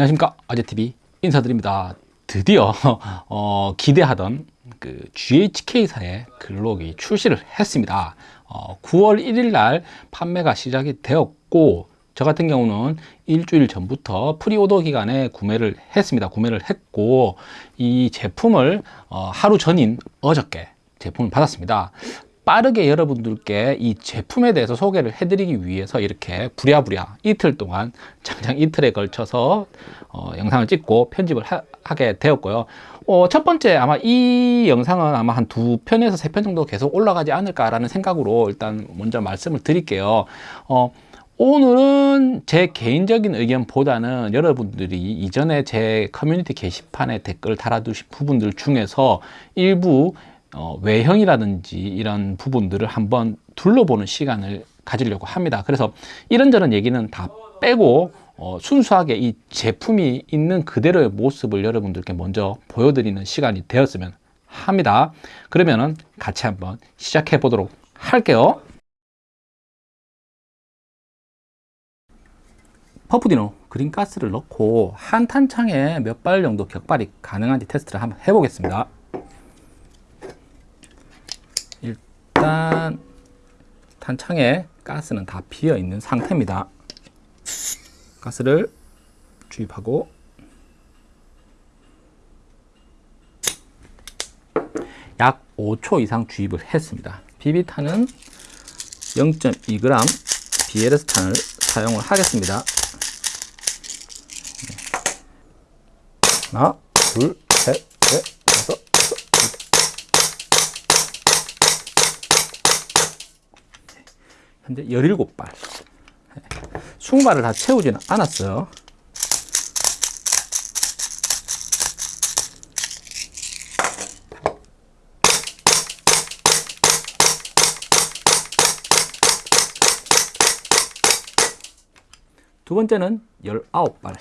안녕하십니까? 아재TV 인사드립니다. 드디어 어, 기대하던 그 GHK사의 글록이 출시를 했습니다. 어, 9월 1일 날 판매가 시작이 되었고 저 같은 경우는 일주일 전부터 pre-order 기간에 구매를 했습니다. 구매를 했고 이 제품을 어, 하루 전인 어저께 제품을 받았습니다 빠르게 여러분들께 이 제품에 대해서 소개를 해드리기 위해서 이렇게 부랴부랴 이틀 동안 장장 이틀에 걸쳐서 어, 영상을 찍고 편집을 하, 게 되었고요. 어, 첫 번째 아마 이 영상은 아마 한 두 편에서 세 편 정도 계속 올라가지 않을까라는 생각으로 일단 먼저 말씀을 드릴게요. 어, 오늘은 제 개인적인 의견보다는 여러분들이 이전에 제 커뮤니티 게시판에 댓글 달아두신 부분들 중에서 일부 어, 외형이라든지 이런 부분들을 한번 둘러보는 시간을 가지려고 합니다. 그래서 이런저런 얘기는 다 빼고 어, 순수하게 이 제품이 있는 그대로의 모습을 여러분들께 먼저 보여드리는 시간이 되었으면 합니다. 그러면은 같이 한번 시작해 보도록 할게요. 퍼프디노 그린가스를 넣고 한 탄창에 몇 발 정도 격발이 가능한지 테스트를 한번 해보겠습니다. 일단 탄창에 가스는 다 비어 있는 상태입니다. 가스를 주입하고 약 5초 이상 주입을 했습니다. 비비탄은 0.2g BLS탄을 사용을 하겠습니다. 하나, 둘, 현재 17발. 20발을 다 채우지는 않았어요. 두 번째는 19발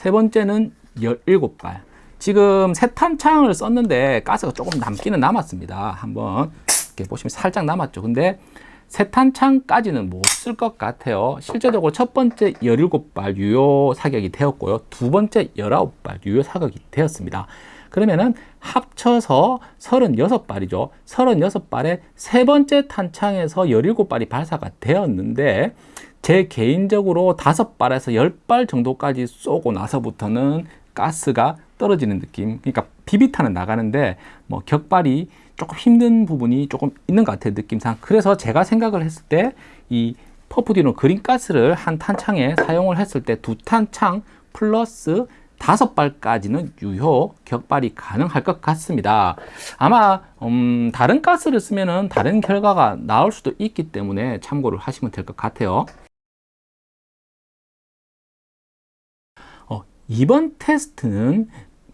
세 번째는 17발. 지금 세 탄창을 썼는데 가스가 조금 남기는 남았습니다. 한번 이렇게 보시면 살짝 남았죠. 근데 세 탄창까지는 못 쓸 것 같아요. 실제적으로 첫 번째 17발 유효 사격이 되었고요. 두 번째 19발 유효 사격이 되었습니다 그러면은 합쳐서 36발이죠. 36발에 세 번째 탄창에서 17발이 발사가 되었는데 제 개인적으로 다섯 발에서 열발 정도까지 쏘고 나서부터는 가스가 떨어지는 느낌 그러니까 비비탄은 나가는데 뭐 격발이 조금 힘든 부분이 조금 있는 것 같아요 느낌상. 그래서 제가 생각을 했을 때 이 퍼프디노 그린 가스를 한 탄창에 사용을 했을 때 두 탄창 플러스 다섯 발까지는 유효 격발이 가능할 것 같습니다 아마 음, 다른 가스를 쓰면은 다른 결과가 나올 수도 있기 때문에 참고를 하시면 될 것 같아요 이번 테스트는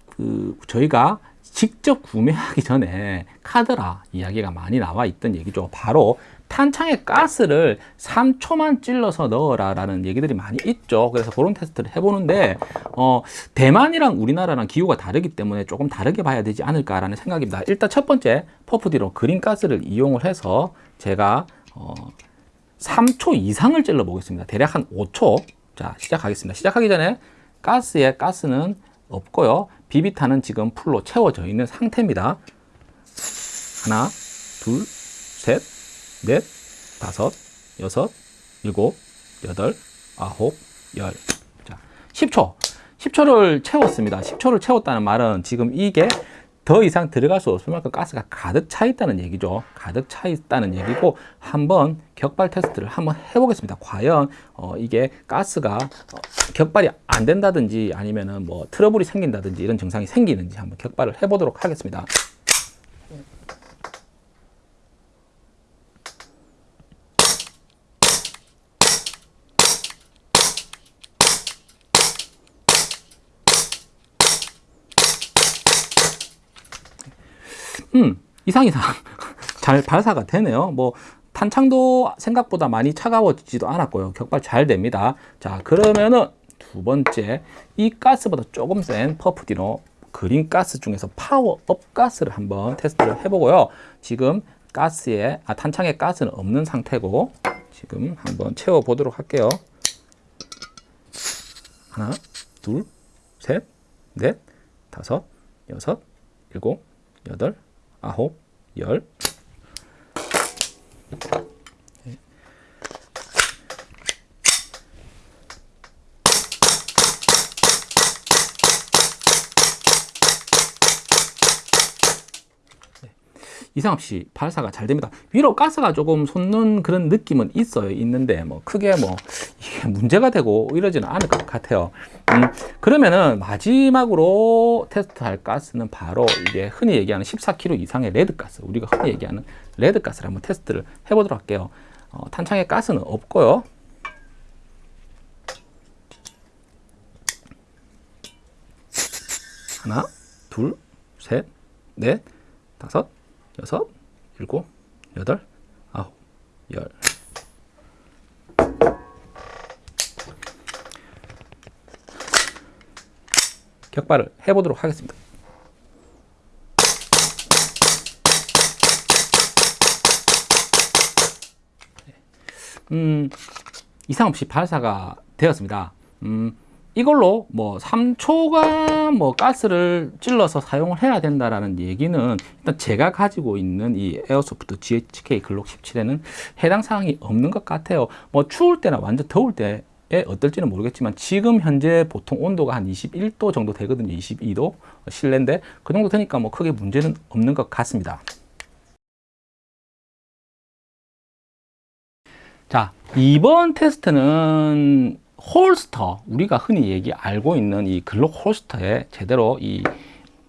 그 저희가 직접 구매하기 전에 카드라 이야기가 많이 나와 있던 얘기죠. 바로 탄창에 가스를 3초만 찔러서 넣어라 라는 얘기들이 많이 있죠. 그래서 그런 테스트를 해보는데 어, 대만이랑 우리나라랑 기후가 다르기 때문에 조금 다르게 봐야 되지 않을까 라는 생각입니다. 일단 첫 번째 퍼프디로 그린 가스를 이용을 해서 제가 어, 3초 이상을 찔러 보겠습니다. 대략 한 5초. 자 시작하겠습니다. 시작하기 전에 가스에 가스는 없고요. 비비탄은 지금 풀로 채워져 있는 상태입니다. 하나, 둘, 셋, 넷, 다섯, 여섯, 일곱, 여덟, 아홉, 열. 자, 10초. 10초를 채웠습니다. 10초를 채웠다는 말은 지금 이게 더 이상 들어갈 수 없을 만큼 가스가 가득 차 있다는 얘기죠. 가득 차 있다는 얘기고 한번 격발 테스트를 한번 해보겠습니다. 과연 어, 이게 가스가 어, 격발이 안 된다든지 아니면은 뭐 트러블이 생긴다든지 이런 증상이 생기는지 한번 격발을 해보도록 하겠습니다. 음, 이상 이상 잘 발사가 되네요. 뭐 탄창도 생각보다 많이 차가워지지도 않았고요. 격발 잘 됩니다. 자, 그러면은 두 번째, 이 가스보다 조금 센 퍼프디노 그린 가스 중에서 파워업 가스를 한번 테스트를 해보고요. 지금 가스에, 아, 탄창에 가스는 없는 상태고, 지금 한번 채워 보도록 할게요. 하나, 둘, 셋, 넷, 다섯, 여섯, 일곱, 여덟, 아홉, 열. 이상 없이 발사가 잘 됩니다. 위로 가스가 조금 솟는 그런 느낌은 있어요. 있는데 뭐 크게 뭐 이게 문제가 되고 이러지는 않을 것 같아요. 음, 그러면은 마지막으로 테스트할 가스는 바로 이제 흔히 얘기하는 14kg 이상의 레드 가스. 우리가 흔히 얘기하는 레드 가스를 한번 테스트를 해보도록 할게요. 어, 탄창에 가스는 없고요. 하나, 둘, 셋, 넷, 다섯, 여섯, 일곱, 여덟, 아홉, 열. 격발을 해보도록 하겠습니다. 음, 이상 없이 발사가 되었습니다. 음, 이걸로 뭐 3초가 뭐 가스를 찔러서 사용을 해야 된다라는 얘기는 일단 제가 가지고 있는 이 에어소프트 GHK 글록 17에는 해당 사항이 없는 것 같아요. 뭐 추울 때나 완전 더울 때에 어떨지는 모르겠지만 지금 현재 보통 온도가 한 21도 정도 되거든요. 22도 실내인데 그 정도 되니까 뭐 크게 문제는 없는 것 같습니다. 자, 이번 테스트는 holster, 우리가 흔히 얘기 알고 있는 이 글록 holster에 제대로 이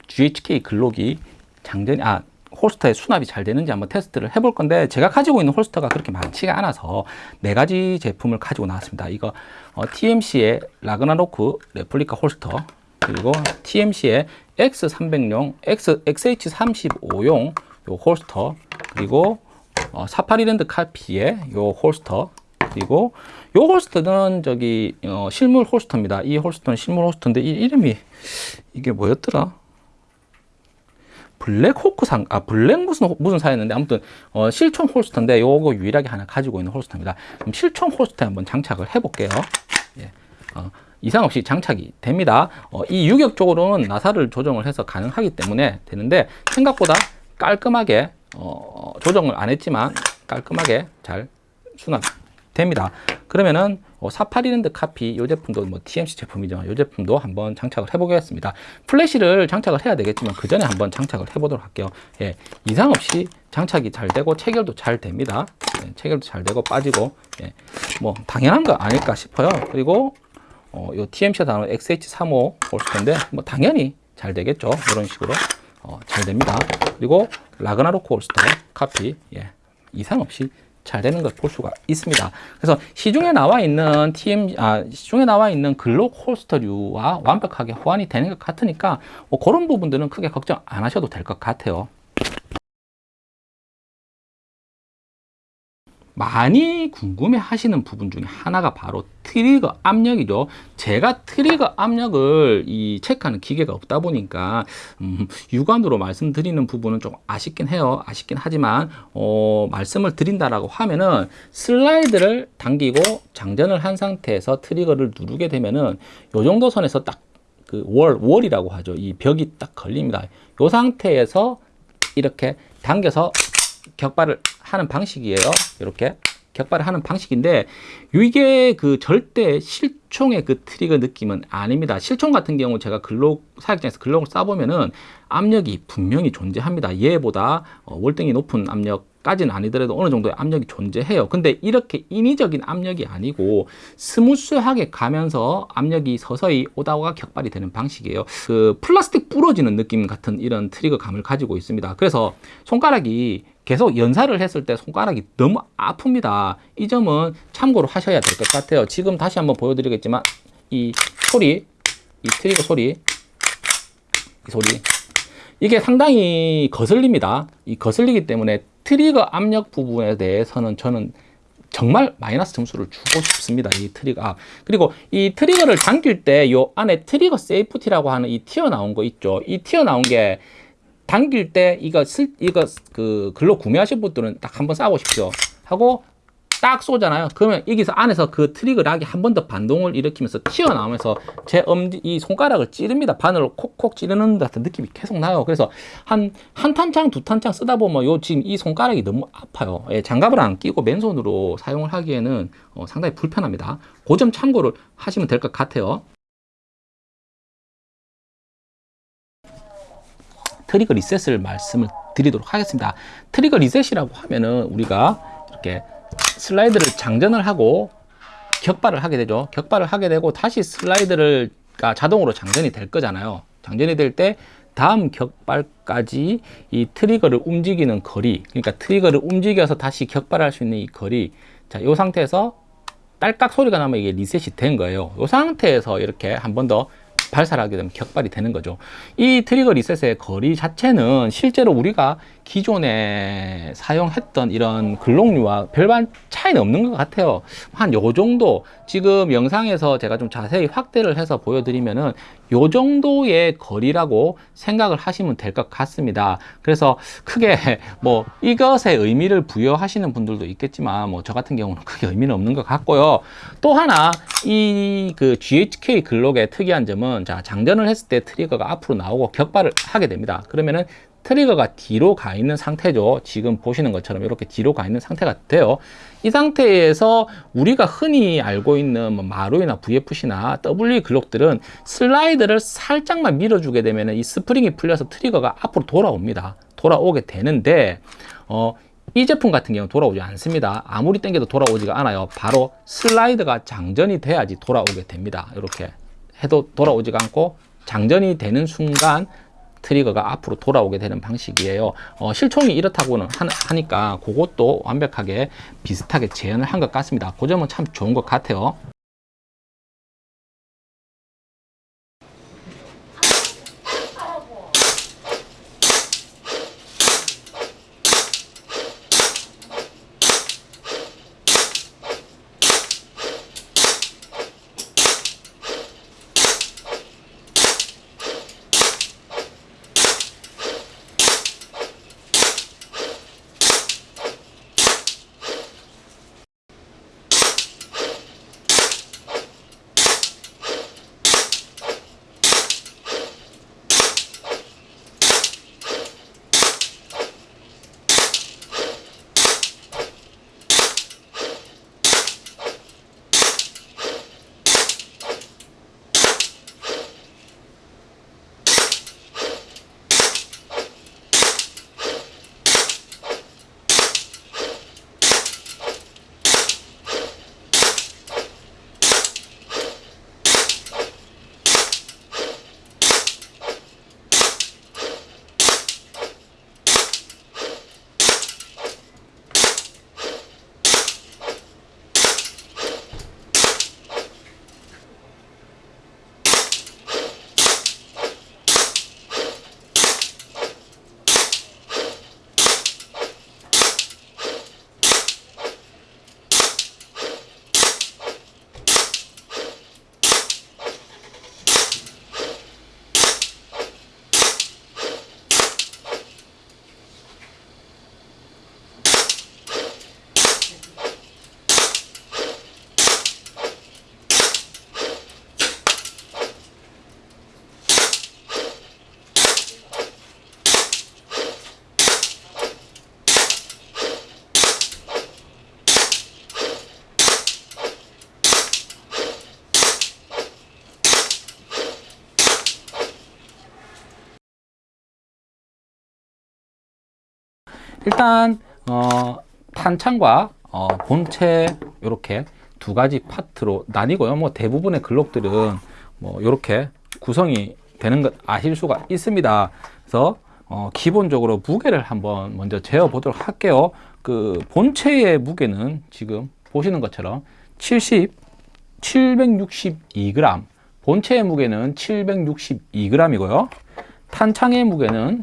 GHK 글록이 장전이, 아, holster에 수납이 잘 되는지 한번 테스트를 해볼 건데 제가 가지고 있는 holster가 그렇게 많지가 않아서 네 가지 제품을 가지고 나왔습니다. 이거 어, TMC의 라그나로크 레플리카 holster 그리고 TMC의 X300용, X, XH35용 요 holster 그리고 어, 사파리랜드 카피의 요 holster 그리고 요 holster는 저기 어, 실물 holster입니다. 이 holster는 실물 holster인데 이 이름이 이게 뭐였더라? 블랙호크 상, 아, 블랙 무슨, 무슨 사였는데, 아무튼, 어, 실총 holster인데, 요거 유일하게 하나 가지고 있는 holster입니다. 그럼 실총 holster에 한번 장착을 해볼게요. 예. 어, 이상 없이 장착이 됩니다. 어, 이 유격 쪽으로는 나사를 조정을 해서 가능하기 때문에 되는데, 생각보다 깔끔하게, 어, 조정을 안 했지만, 깔끔하게 잘 수납 됩니다. 그러면은 어, 사파리랜드 카피 이 제품도 뭐 TMC 제품이죠. 이 제품도 한번 장착을 해보겠습니다. 플래시를 장착을 해야 되겠지만 그 전에 한번 장착을 해보도록 할게요. 예, 이상 없이 장착이 잘 되고 체결도 잘 됩니다. 예, 체결도 잘 되고 빠지고 예, 뭐 당연한 거 아닐까 싶어요. 그리고 어, 요 TMC가 나오는 XH35 홀스터인데 뭐 당연히 잘 되겠죠. 이런 식으로 어, 잘 됩니다. 그리고 라그나로크 holster 카피 예, 이상 없이 잘 되는 걸 볼 수가 있습니다. 그래서 시중에 나와 있는 TM, 아, 시중에 나와 있는 글록 holster류와 완벽하게 호환이 되는 것 같으니까 뭐 그런 부분들은 크게 걱정 안 하셔도 될 것 같아요. 많이 궁금해 하시는 부분 중에 하나가 바로 트리거 압력이죠. 제가 트리거 압력을 이 체크하는 기계가 없다 보니까 음, 육안으로 말씀드리는 부분은 좀 아쉽긴 해요. 아쉽긴 하지만 어, 말씀을 드린다라고 하면은 슬라이드를 당기고 장전을 한 상태에서 트리거를 누르게 되면은 요 정도 선에서 딱 그 월, 월이라고 하죠. 이 벽이 딱 걸립니다. 요 상태에서 이렇게 당겨서 격발을 하는 방식이에요. 이렇게 격발을 하는 방식인데 이게 그 절대 실총의 그 트리거 느낌은 아닙니다. 실총 같은 경우 제가 글록 사육장에서 글록을 쏴보면은 압력이 분명히 존재합니다. 얘보다 어, 월등히 높은 압력 까지는 아니더라도 어느 정도의 압력이 존재해요. 근데 이렇게 인위적인 압력이 아니고 스무스하게 가면서 압력이 서서히 오다가 격발이 되는 방식이에요. 그 플라스틱 부러지는 느낌 같은 이런 트리거 감을 가지고 있습니다. 그래서 손가락이 계속 연사를 했을 때 손가락이 너무 아픕니다. 이 점은 참고로 하셔야 될 것 같아요. 지금 다시 한번 보여드리겠지만 이 소리, 이 트리거 소리, 이 소리 이게 상당히 거슬립니다. 이 거슬리기 때문에 트리거 압력 부분에 대해서는 저는 정말 마이너스 점수를 주고 싶습니다. 이 트리거. 아, 그리고 이 트리거를 당길 때 요 안에 트리거 safety라고 하는 이 튀어나온 거 있죠. 이 튀어나온 게 당길 때 이거 슬, 이거 그 글록 구매하실 분들은 딱 한번 쏴보십시오. 하고 딱 쏘잖아요. 그러면 여기서 안에서 그 트리거 lock이 한번 더 반동을 일으키면서 튀어나오면서 제 엄지, 이 손가락을 찌릅니다. 바늘로 콕콕 찌르는 듯한 느낌이 계속 나요. 그래서 한, 한 탄창, 두 탄창 쓰다 보면 요 지금 이 손가락이 너무 아파요. 예, 장갑을 안 끼고 맨손으로 사용을 하기에는 어, 상당히 불편합니다. 그 점 참고를 하시면 될 것 같아요. 트리거 리셋을 말씀을 드리도록 하겠습니다. 트리거 리셋이라고 하면은 우리가 이렇게 슬라이드를 장전을 하고 격발을 하게 되죠. 격발을 하게 되고 다시 슬라이드를 가 자동으로 장전이 될 거잖아요. 장전이 될 때 다음 격발까지 이 트리거를 움직이는 거리, 그러니까 트리거를 움직여서 다시 격발할 수 있는 이 거리. 자, 이 상태에서 딸깍 소리가 나면 이게 리셋이 된 거예요. 이 상태에서 이렇게 한 번 더 발사를 하게 되면 격발이 되는 거죠. 이 트리거 리셋의 거리 자체는 실제로 우리가 기존에 사용했던 이런 글록류와 별반 차이는 없는 것 같아요. 한 요 정도 지금 영상에서 제가 좀 자세히 확대를 해서 보여드리면은 요 정도의 거리라고 생각을 하시면 될 것 같습니다. 그래서 크게 뭐 이것에 의미를 부여하시는 분들도 있겠지만 뭐 저 같은 경우는 크게 의미는 없는 것 같고요. 또 하나 이 그 GHK 글록의 특이한 점은 자 장전을 했을 때 트리거가 앞으로 나오고 격발을 하게 됩니다. 그러면은 트리거가 뒤로 가 있는 상태죠. 지금 보시는 것처럼 이렇게 뒤로 가 있는 상태가 돼요. 이 상태에서 우리가 흔히 알고 있는 뭐 마루이나 VFC나 WE 글록들은 슬라이드를 살짝만 밀어주게 되면 이 스프링이 풀려서 트리거가 앞으로 돌아옵니다. 돌아오게 되는데 어, 이 제품 같은 경우는 돌아오지 않습니다. 아무리 당겨도 돌아오지가 않아요. 바로 슬라이드가 장전이 돼야지 돌아오게 됩니다. 이렇게 해도 돌아오지가 않고 장전이 되는 순간 트리거가 앞으로 돌아오게 되는 방식이에요. 어, 실총이 이렇다고는 하, 니까 그것도 완벽하게 비슷하게 재현을 한 것 같습니다. 그 점은 참 좋은 것 같아요. 일단 어, 탄창과 어, 본체 이렇게 두 가지 파트로 나뉘고요. 뭐 대부분의 글록들은 뭐 이렇게 구성이 되는 것 아실 수가 있습니다. 그래서 어, 기본적으로 무게를 한번 먼저 재어 보도록 할게요. 그 본체의 무게는 지금 보시는 것처럼 70, 762g. 본체의 무게는 762g이고요. 탄창의 무게는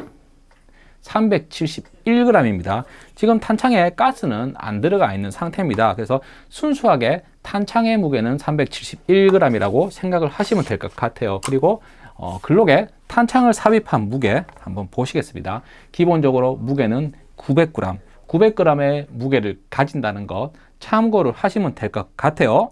371g입니다. 지금 탄창에 가스는 안 들어가 있는 상태입니다. 그래서 순수하게 탄창의 무게는 371g이라고 생각을 하시면 될 것 같아요. 그리고 어, 글록에 탄창을 삽입한 무게 한번 보시겠습니다. 기본적으로 무게는 900g, 900g의 무게를 가진다는 것 참고를 하시면 될 것 같아요.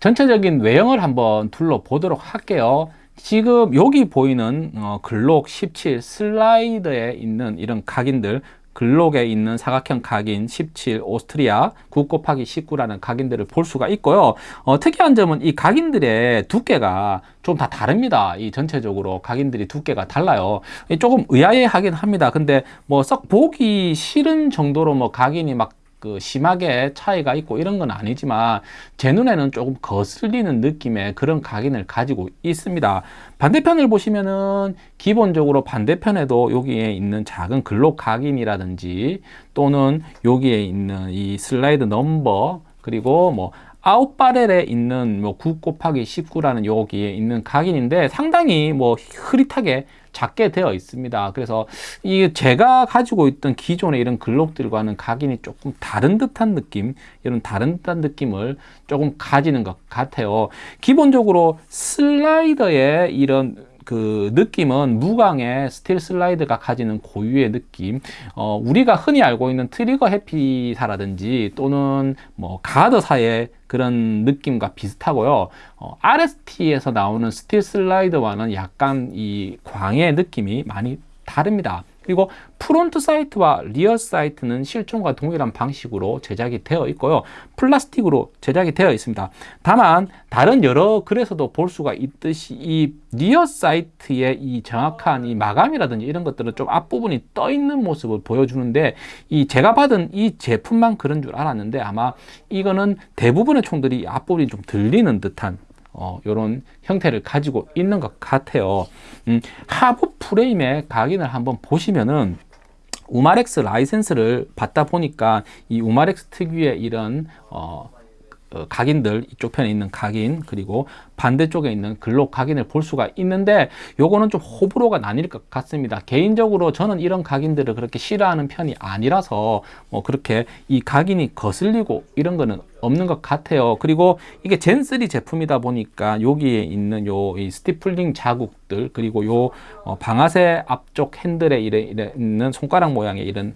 전체적인 외형을 한번 둘러보도록 할게요. 지금 여기 보이는 어, 글록 17 슬라이드에 있는 이런 각인들 글록에 있는 사각형 각인 17 오스트리아 9 곱하기 19라는 각인들을 볼 수가 있고요. 어, 특이한 점은 이 각인들의 두께가 좀 다 다릅니다. 이 전체적으로 각인들이 두께가 달라요. 조금 의아해 하긴 합니다. 근데 뭐 썩 보기 싫은 정도로 뭐 각인이 막 그 심하게 차이가 있고 이런 건 아니지만 제 눈에는 조금 거슬리는 느낌의 그런 각인을 가지고 있습니다. 반대편을 보시면은 기본적으로 반대편에도 여기에 있는 작은 글록 각인이라든지 또는 여기에 있는 이 슬라이드 넘버 그리고 뭐 아웃바렐에 있는 뭐 9 곱하기 19라는 여기에 있는 각인인데 상당히 뭐 흐릿하게 작게 되어 있습니다. 그래서 이 제가 가지고 있던 기존의 이런 글록들과는 각인이 조금 다른 듯한 느낌, 이런 다른 듯한 느낌을 조금 가지는 것 같아요. 기본적으로 슬라이더의 이런 그 느낌은 무광의 스틸 슬라이드가 가지는 고유의 느낌. 어, 우리가 흔히 알고 있는 트리거 해피사라든지 또는 뭐 가더사의 그런 느낌과 비슷하고요. 어, RST에서 나오는 스틸 슬라이드와는 약간 이 광의 느낌이 많이 다릅니다 그리고 front sight와 rear sight는 실총과 동일한 방식으로 제작이 되어 있고요. 플라스틱으로 제작이 되어 있습니다. 다만 다른 여러 글에서도 볼 수가 있듯이 이 rear sight의 이 정확한 이 마감이라든지 이런 것들은 좀 앞부분이 떠 있는 모습을 보여주는데 이 제가 받은 이 제품만 그런 줄 알았는데 아마 이거는 대부분의 총들이 앞부분이 좀 들리는 듯한 어, 이런 형태를 가지고 있는 것 같아요. 음, 하부 프레임의 각인을 한번 보시면은 우마렉스 라이센스를 받다 보니까 이 우마렉스 특유의 이런 어, 어, 각인들 이쪽 편에 있는 각인 그리고 반대쪽에 있는 글록 각인을 볼 수가 있는데 요거는 좀 호불호가 나뉠 것 같습니다. 개인적으로 저는 이런 각인들을 그렇게 싫어하는 편이 아니라서 뭐 그렇게 이 각인이 거슬리고 이런 거는 없는 것 같아요. 그리고 이게 젠3 제품이다 보니까 여기에 있는 요 스티플링 자국들 그리고 요 어, 방아쇠 앞쪽 핸들에 이래 있는 손가락 모양의 이런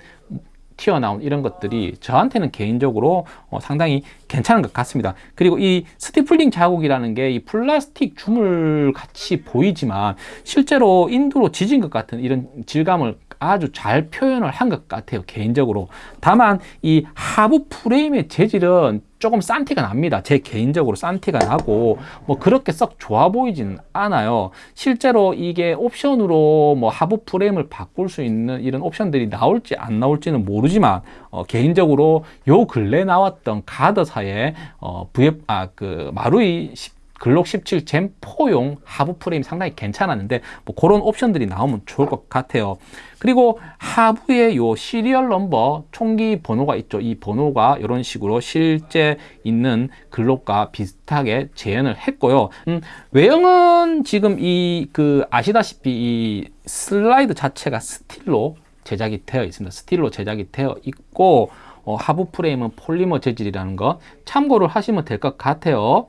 튀어나온 이런 것들이 저한테는 개인적으로 어, 상당히 괜찮은 것 같습니다. 그리고 이 스티플링 자국이라는 게 이 플라스틱 주물 같이 보이지만 실제로 인두로 지진 것 같은 이런 질감을 아주 잘 표현을 한 것 같아요 개인적으로. 다만 이 하부 프레임의 재질은 조금 싼 티가 납니다. 제 개인적으로 싼 티가 나고 뭐 그렇게 썩 좋아 보이지는 않아요. 실제로 이게 옵션으로 뭐 하부 프레임을 바꿀 수 있는 이런 옵션들이 나올지 안 나올지는 모르지만 어, 개인적으로 요 근래 나왔던 가드사의 어, VF 아 그 마루이 글록 17 젠 4용 하부 프레임 상당히 괜찮았는데 뭐 그런 옵션들이 나오면 좋을 것 같아요. 그리고 하부에 요 시리얼 넘버 총기 번호가 있죠. 이 번호가 이런 식으로 실제 있는 글록과 비슷하게 재현을 했고요. 음, 외형은 지금 이 그 아시다시피 이 슬라이드 자체가 스틸로 제작이 되어 있습니다. 스틸로 제작이 되어 있고 어, 하부 프레임은 폴리머 재질이라는 거 참고를 하시면 될 것 같아요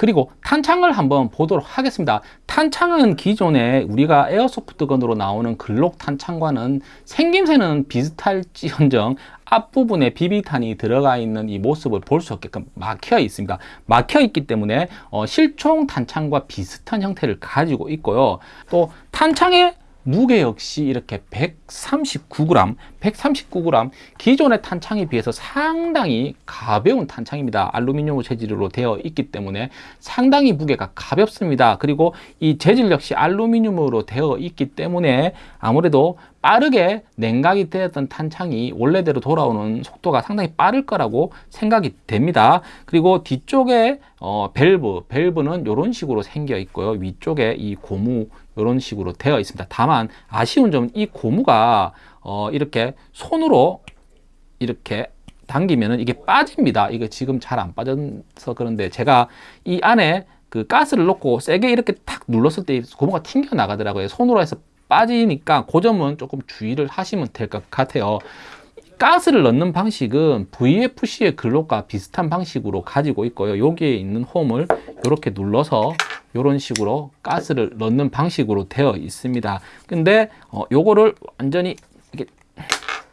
그리고 탄창을 한번 보도록 하겠습니다. 탄창은 기존에 우리가 airsoft gun으로 나오는 글록 탄창과는 생김새는 비슷할지언정 앞부분에 비비탄이 들어가 있는 이 모습을 볼 수 없게끔 막혀 있습니다. 막혀 있기 때문에 어, 실총 탄창과 비슷한 형태를 가지고 있고요. 또 탄창의 무게 역시 이렇게 139g, 139g 기존의 탄창에 비해서 상당히 가벼운 탄창입니다. 알루미늄 재질로 되어 있기 때문에 상당히 무게가 가볍습니다. 그리고 이 재질 역시 알루미늄으로 되어 있기 때문에 아무래도 빠르게 냉각이 되었던 탄창이 원래대로 돌아오는 속도가 상당히 빠를 거라고 생각이 됩니다. 그리고 뒤쪽에 어, 밸브, 밸브는 이런 식으로 생겨 있고요. 위쪽에 이 고무 이런 식으로 되어 있습니다. 다만 아쉬운 점은 이 고무가 어, 이렇게 손으로 이렇게 당기면은 이게 빠집니다. 이게 지금 잘 안 빠져서 그런데 제가 이 안에 그 가스를 넣고 세게 이렇게 탁 눌렀을 때 고무가 튕겨 나가더라고요. 손으로 해서 빠지니까 그 점은 조금 주의를 하시면 될 것 같아요. 가스를 넣는 방식은 VFC의 글록과 비슷한 방식으로 가지고 있고요. 여기에 있는 홈을 이렇게 눌러서 이런 식으로 가스를 넣는 방식으로 되어 있습니다. 근데 어, 요거를 완전히 이렇게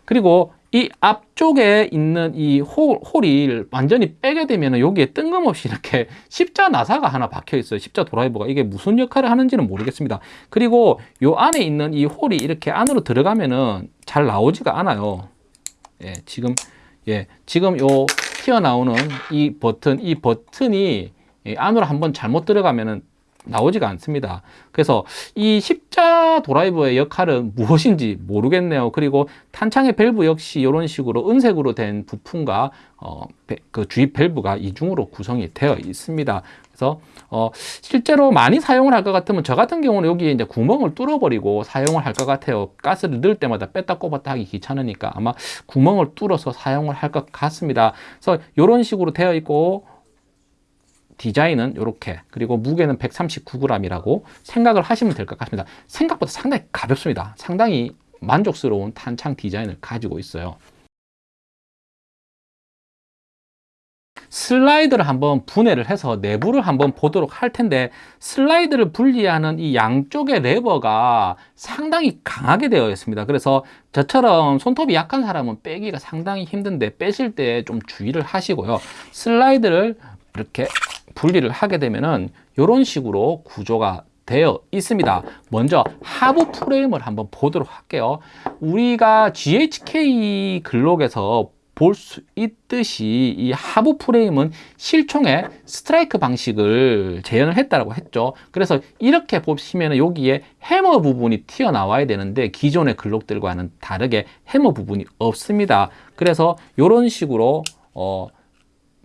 그리고 이 앞쪽에 있는 이 홀, 홀이 완전히 빼게 되면 여기에 뜬금없이 이렇게 십자 나사가 하나 박혀 있어요. 십자 드라이버가 이게 무슨 역할을 하는지는 모르겠습니다. 그리고 요 안에 있는 이 홀이 이렇게 안으로 들어가면은 잘 나오지가 않아요. 예, 지금 예, 지금 요 튀어나오는 이 버튼, 이 버튼이 예, 안으로 한번 잘못 들어가면은 나오지가 않습니다. 그래서 이 십자 드라이버의 역할은 무엇인지 모르겠네요. 그리고 탄창의 밸브 역시 이런 식으로 은색으로 된 부품과 어, 그 주입 밸브가 이중으로 구성이 되어 있습니다. 그래서 어, 실제로 많이 사용을 할 것 같으면 저 같은 경우는 여기에 이제 구멍을 뚫어버리고 사용을 할 것 같아요. 가스를 넣을 때마다 뺐다 꼽았다 하기 귀찮으니까 아마 구멍을 뚫어서 사용을 할 것 같습니다. 그래서 이런 식으로 되어 있고 디자인은 이렇게 그리고 무게는 139g이라고 생각을 하시면 될 것 같습니다. 생각보다 상당히 가볍습니다. 상당히 만족스러운 탄창 디자인을 가지고 있어요. 슬라이드를 한번 분해를 해서 내부를 한번 보도록 할 텐데 슬라이드를 분리하는 이 양쪽의 레버가 상당히 강하게 되어 있습니다 그래서 저처럼 손톱이 약한 사람은 빼기가 상당히 힘든데 빼실 때 좀 주의를 하시고요 슬라이드를 이렇게 분리를 하게 되면은 이런 식으로 구조가 되어 있습니다. 먼저 하부 프레임을 한번 보도록 할게요. 우리가 GHK 글록에서 볼 수 있듯이 이 하부 프레임은 실총의 스트라이크 방식을 재현을 했다고 했죠. 그래서 이렇게 보시면 여기에 해머 부분이 튀어나와야 되는데 기존의 글록들과는 다르게 해머 부분이 없습니다. 그래서 이런 식으로 어,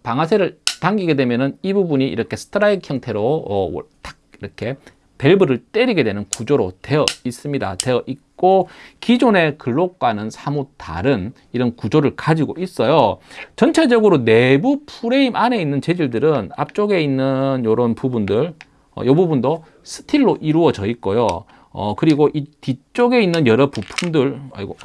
방아쇠를 당기게 되면은 이 부분이 이렇게 스트라이크 형태로 어, 탁 이렇게 밸브를 때리게 되는 구조로 되어 있습니다. 되어 있고 기존의 글록과는 사뭇 다른 이런 구조를 가지고 있어요. 전체적으로 내부 프레임 안에 있는 재질들은 앞쪽에 있는 이런 부분들 어, 이 부분도 스틸로 이루어져 있고요. 어, 그리고 이 뒤쪽에 있는 여러 부품들 아이고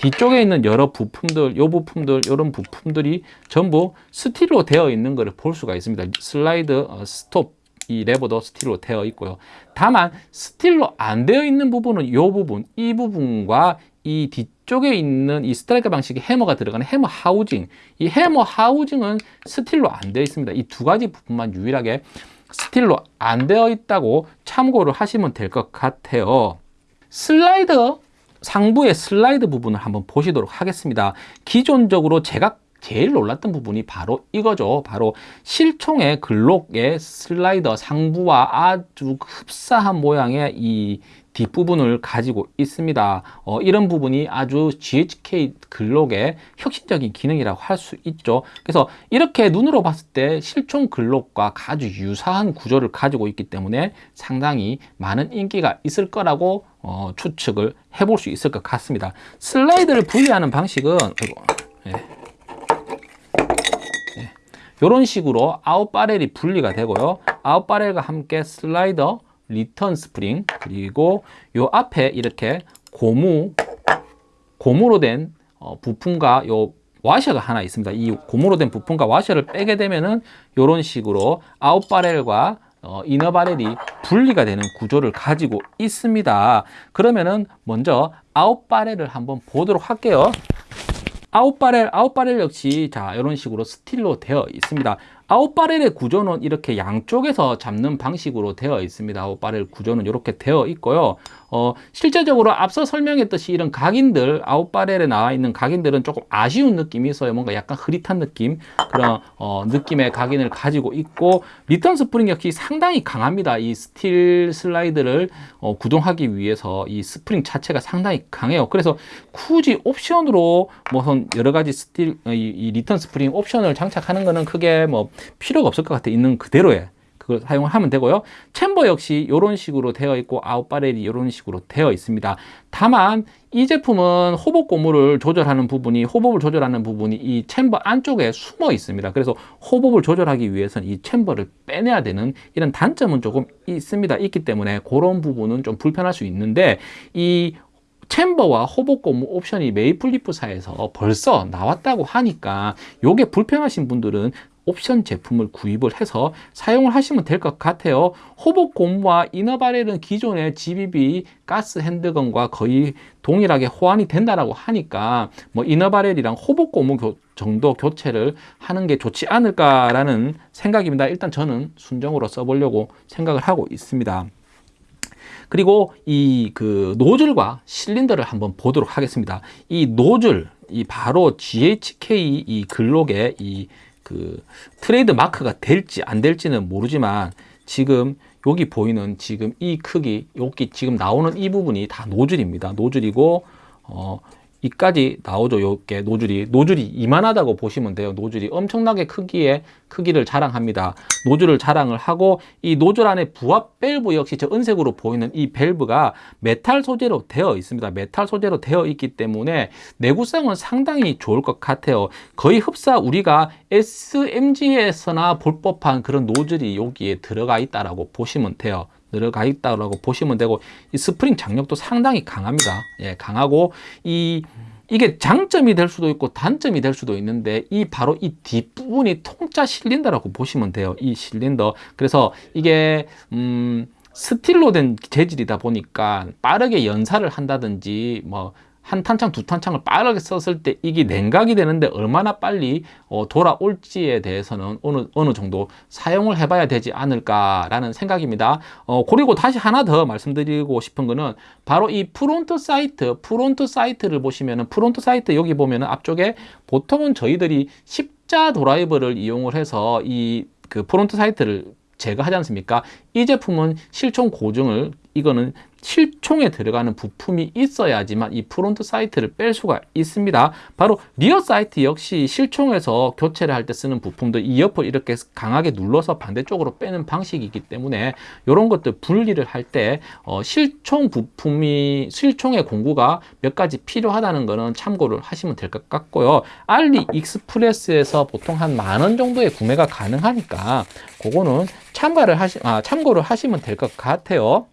뒤쪽에 있는 여러 부품들, 요 부품들, 이런 부품들이 전부 스틸로 되어 있는 것을 볼 수가 있습니다. 슬라이드, 어, 스톱, 이 레버도 스틸로 되어 있고요. 다만 스틸로 안 되어 있는 부분은 이 부분, 이 부분과 이 뒤쪽에 있는 이 스트라이크 방식의 해머가 들어가는 해머 하우징, 이 해머 하우징은 스틸로 안 되어 있습니다. 이 두 가지 부분만 유일하게 스틸로 안 되어 있다고 참고를 하시면 될 것 같아요. 슬라이더 상부의 슬라이드 부분을 한번 보시도록 하겠습니다. 기존적으로 제가 제일 놀랐던 부분이 바로 이거죠. 바로 실총의 글록의 슬라이더 상부와 아주 흡사한 모양의 이 뒷부분을 가지고 있습니다. 어, 이런 부분이 아주 GHK 글록의 혁신적인 기능이라고 할 수 있죠. 그래서 이렇게 눈으로 봤을 때 실총 글록과 아주 유사한 구조를 가지고 있기 때문에 상당히 많은 인기가 있을 거라고 어, 추측을 해볼 수 있을 것 같습니다. 슬라이드를 분리하는 방식은 아이고, 예. 예. 이런 식으로 out barrel이 분리가 되고요. out barrel과 함께 슬라이더 return spring 그리고 요 앞에 이렇게 고무 고무로 된 어, 부품과 요 와셔가 하나 있습니다. 이 고무로 된 부품과 와셔를 빼게 되면은 이런 식으로 out barrel과 어, inner barrel이 분리가 되는 구조를 가지고 있습니다. 그러면은 먼저 out barrel을 한번 보도록 할게요. out barrel, out barrel 역시 자 이런 식으로 스틸로 되어 있습니다. out barrel의 구조는 이렇게 양쪽에서 잡는 방식으로 되어 있습니다. out barrel 구조는 이렇게 되어 있고요. 어, 실제적으로 앞서 설명했듯이 이런 각인들, out barrel에 나와 있는 각인들은 조금 아쉬운 느낌이 있어요. 뭔가 약간 흐릿한 느낌, 그런 어, 느낌의 각인을 가지고 있고, return spring 역시 상당히 강합니다. 이 스틸 슬라이드를 어, 구동하기 위해서 이 스프링 자체가 상당히 강해요. 그래서 굳이 옵션으로 뭐 여러 가지 스틸, 이, 이 return spring 옵션을 장착하는 거는 크게 뭐 필요가 없을 것 같아 있는 그대로의 그걸 사용을 하면 되고요. chamber 역시 이런 식으로 되어 있고 out barrel이 이런 식으로 되어 있습니다. 다만 이 제품은 hop-up 고무를 조절하는 부분이 hop-up을 조절하는 부분이 이 chamber 안쪽에 숨어 있습니다. 그래서 hop-up을 조절하기 위해서는 이 chamber를 빼내야 되는 이런 단점은 조금 있습니다. 있기 때문에 그런 부분은 좀 불편할 수 있는데 이 챔버와 호복 고무 옵션이 메이플리프사에서 벌써 나왔다고 하니까 요게 불편하신 분들은 옵션 제품을 구입을 해서 사용을 하시면 될 것 같아요. 호복 고무와 이너바렐은 기존의 GBB 가스 핸드건과 거의 동일하게 호환이 된다라고 하니까 뭐 이너바렐이랑 호복 고무 교- 정도 교체를 하는 게 좋지 않을까라는 생각입니다. 일단 저는 순정으로 써보려고 생각을 하고 있습니다. 그리고 이 그 노즐과 실린더를 한번 보도록 하겠습니다. 이 노즐, 이 바로 GHK 이 글록에 이 그 트레이드 마크가 될지 안 될지는 모르지만 지금 여기 보이는 지금 이 크기, 여기 지금 나오는 이 부분이 다 노즐입니다. 노즐이고 어 이까지 나오죠. 요게 노즐이 노즐이 이만하다고 보시면 돼요. 노즐이 엄청나게 크기의 크기를 자랑합니다. 노즐을 자랑을 하고 이 노즐 안에 부압 밸브 역시 저 은색으로 보이는 이 밸브가 메탈 소재로 되어 있습니다. 메탈 소재로 되어 있기 때문에 내구성은 상당히 좋을 것 같아요. 거의 흡사 우리가 SMG에서나 볼 법한 그런 노즐이 여기에 들어가 있다라고 보시면 돼요. 들어가 있다라고 보시면 되고 이 스프링 장력도 상당히 강합니다. 예, 강하고 이 이게 장점이 될 수도 있고 단점이 될 수도 있는데 이 바로 이 뒷부분이 통짜 실린더라고 보시면 돼요. 이 실린더. 그래서 이게 음 스틸로 된 재질이다 보니까 빠르게 연사를 한다든지 뭐 한 탄창 두 탄창을 빠르게 썼을 때 이게 냉각이 되는데 얼마나 빨리 어, 돌아올지에 대해서는 어느 어느 정도 사용을 해봐야 되지 않을까라는 생각입니다. 어, 그리고 다시 하나 더 말씀드리고 싶은 거는 바로 이 front sight, front sight를 보시면은 front sight 여기 보면은 앞쪽에 보통은 저희들이 십자 드라이버를 이용을 해서 이 그 front sight를 제거하지 않습니까? 이 제품은 실총 고정을 이거는 실총에 들어가는 부품이 있어야지만 이 front sight를 뺄 수가 있습니다. 바로 rear sight 역시 실총에서 교체를 할 때 쓰는 부품도 이 옆을 이렇게 강하게 눌러서 반대쪽으로 빼는 방식이기 때문에 이런 것들 분리를 할때 어, 실총 부품이 실총의 공구가 몇 가지 필요하다는 것은 참고를 하시면 될 것 같고요. 알리 익스프레스에서 보통 한 만 원 정도의 구매가 가능하니까 그거는 참가를 하시 아, 참고를 하시면 될 것 같아요.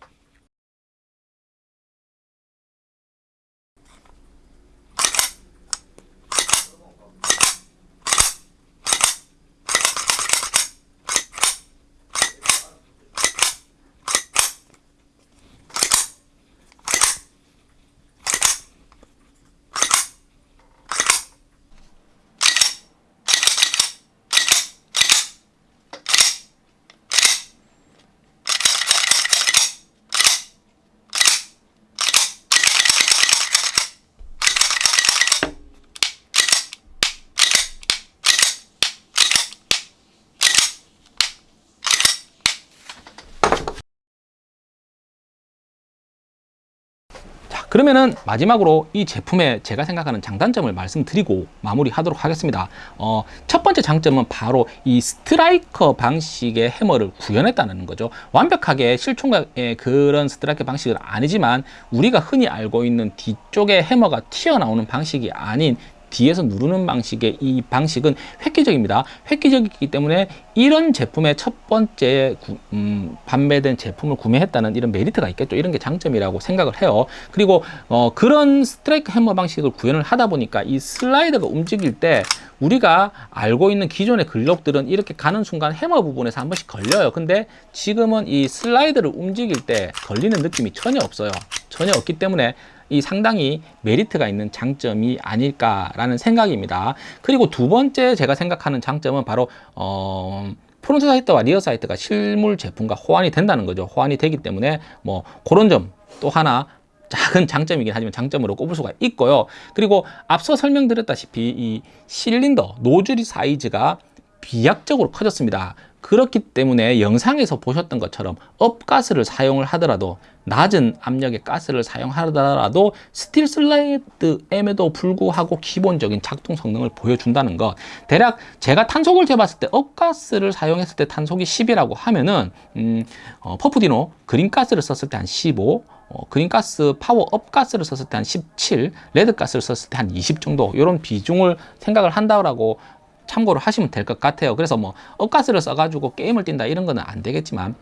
자, 그러면은 마지막으로 이 제품의 제가 생각하는 장단점을 말씀드리고 마무리하도록 하겠습니다. 어, 첫 번째 장점은 바로 이 스트라이커 방식의 해머를 구현했다는 거죠. 완벽하게 실총과의 그런 스트라이커 방식은 아니지만 우리가 흔히 알고 있는 뒤쪽에 해머가 튀어나오는 방식이 아닌 뒤에서 누르는 방식의 이 방식은 획기적입니다. 획기적이기 때문에 이런 제품의 첫 번째 구- 음, 판매된 제품을 구매했다는 이런 메리트가 있겠죠. 이런 게 장점이라고 생각을 해요. 그리고 어, 그런 스트라이크 해머 방식을 구현을 하다 보니까 이 슬라이드가 움직일 때 우리가 알고 있는 기존의 글록들은 이렇게 가는 순간 해머 부분에서 한 번씩 걸려요. 근데 지금은 이 슬라이드를 움직일 때 걸리는 느낌이 전혀 없어요. 전혀 없기 때문에 이 상당히 메리트가 있는 장점이 아닐까라는 생각입니다. 그리고 두 번째 제가 생각하는 장점은 바로 어, front sight와 rear sight가 실물 제품과 호환이 된다는 거죠. 호환이 되기 때문에 뭐 그런 점 또 하나 작은 장점이긴 하지만 장점으로 꼽을 수가 있고요. 그리고 앞서 설명드렸다시피 이 실린더 노즐 사이즈가 비약적으로 커졌습니다. 그렇기 때문에 영상에서 보셨던 것처럼 업가스를 사용을 하더라도 낮은 압력의 가스를 사용하더라도 스틸 슬라이드임에도 불구하고 기본적인 작동 성능을 보여준다는 것 대략 제가 탄속을 재봤을 때 업가스를 사용했을 때 탄속이 10이라고 하면은 음, 어, 퍼프디노 그린가스를 썼을 때 한 15 어, 그린가스 파워업 가스를 썼을 때 한 17, 레드가스를 썼을 때 한 20 정도 이런 비중을 생각을 한다고 참고를 하시면 될 것 같아요. 그래서 뭐 업가스를 써가지고 게임을 뛴다 이런 거는 안 되겠지만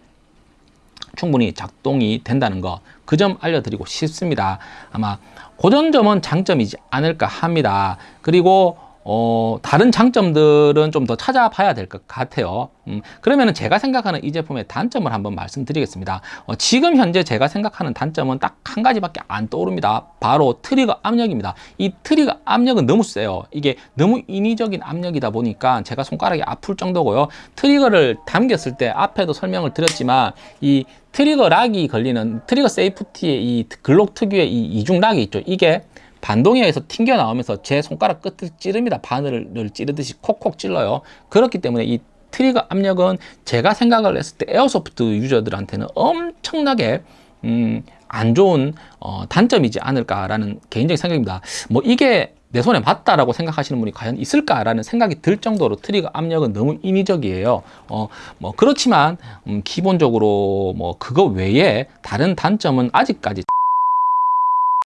충분히 작동이 된다는 거 그 점 알려드리고 싶습니다. 아마 그런 점은 장점이지 않을까 합니다. 그리고 어, 다른 장점들은 좀 더 찾아봐야 될 것 같아요. 음, 그러면 제가 생각하는 이 제품의 단점을 한번 말씀드리겠습니다. 어, 지금 현재 제가 생각하는 단점은 딱 한 가지밖에 안 떠오릅니다. 바로 트리거 압력입니다. 이 트리거 압력은 너무 세요. 이게 너무 인위적인 압력이다 보니까 제가 손가락이 아플 정도고요. 트리거를 당겼을 때 앞에도 설명을 드렸지만 이 trigger lock이 걸리는 trigger safety의 이 글록 특유의 이 이중 lock이 있죠. 이게 반동에서 튕겨 나오면서 제 손가락 끝을 찌릅니다. 바늘을 찌르듯이 콕콕 찔러요. 그렇기 때문에 이 트리거 압력은 제가 생각을 했을 때 airsoft 유저들한테는 엄청나게 음, 안 좋은 어, 단점이지 않을까라는 개인적인 생각입니다. 뭐 이게 내 손에 맞다라고 생각하시는 분이 과연 있을까라는 생각이 들 정도로 트리거 압력은 너무 인위적이에요. 어, 뭐 그렇지만 음, 기본적으로 뭐 그거 외에 다른 단점은 아직까지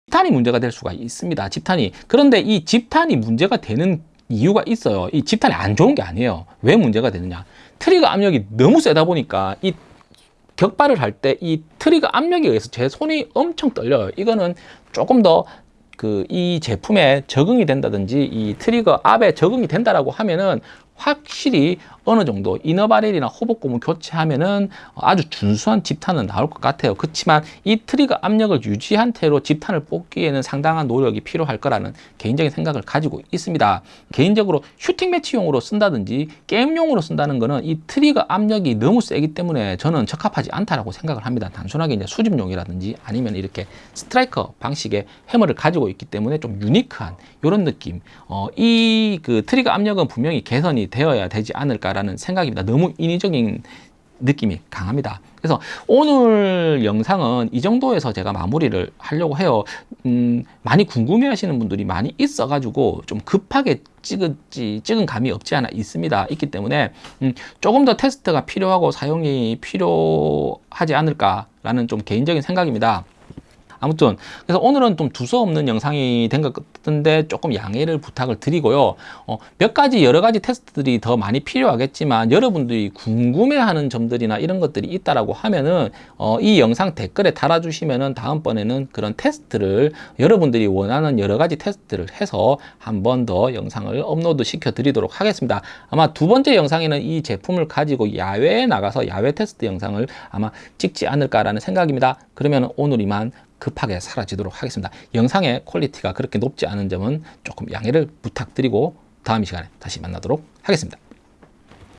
집탄이 문제가 될 수가 있습니다. 집탄이. 그런데 이 집탄이 문제가 되는 이유가 있어요. 이 집탄이 안 좋은 게 아니에요. 왜 문제가 되느냐? 트리거 압력이 너무 세다 보니까 이 격발을 할 때 이 트리거 압력에 의해서 제 손이 엄청 떨려요. 이거는 조금 더 그 이 제품에 적응이 된다든지 이 트리거 압에 적응이 된다라고 하면은 확실히 어느 정도 inner barrel이나 hop-up고무 교체하면은 아주 준수한 집탄은 나올 것 같아요. 그렇지만 이 트리거 압력을 유지한 채로 집탄을 뽑기에는 상당한 노력이 필요할 거라는 개인적인 생각을 가지고 있습니다. 개인적으로 슈팅 매치용으로 쓴다든지 게임용으로 쓴다는 거는 이 트리거 압력이 너무 세기 때문에 저는 적합하지 않다라고 생각을 합니다. 단순하게 이제 수집용이라든지 아니면 이렇게 스트라이커 방식의 해머를 가지고 있기 때문에 좀 유니크한 이런 느낌. 어, 이 그 트리거 압력은 분명히 개선이 되어야 되지 않을까라는 생각입니다. 너무 인위적인 느낌이 강합니다. 그래서 오늘 영상은 이 정도에서 제가 마무리를 하려고 해요. 음, 많이 궁금해 하시는 분들이 많이 있어 가지고 좀 급하게 찍었지, 찍은 감이 없지 않아 있습니다. 있기 때문에 음, 조금 더 테스트가 필요하고 사용이 필요하지 않을까라는 좀 개인적인 생각입니다. 아무튼 그래서 오늘은 좀 두서없는 영상이 된 것 같은데 조금 양해를 부탁을 드리고요. 어, 몇 가지 여러 가지 테스트들이 더 많이 필요하겠지만 여러분들이 궁금해하는 점들이나 이런 것들이 있다라고 하면은 어, 이 영상 댓글에 달아주시면은 다음번에는 그런 테스트를 여러분들이 원하는 여러 가지 테스트를 해서 한 번 더 영상을 업로드 시켜 드리도록 하겠습니다. 아마 두 번째 영상에는 이 제품을 가지고 야외에 나가서 야외 테스트 영상을 아마 찍지 않을까라는 생각입니다. 그러면 오늘 이만 급하게 사라지도록 하겠습니다. 영상의 퀄리티가 그렇게 높지 않은 점은 조금 양해를 부탁드리고 다음 시간에 다시 만나도록 하겠습니다.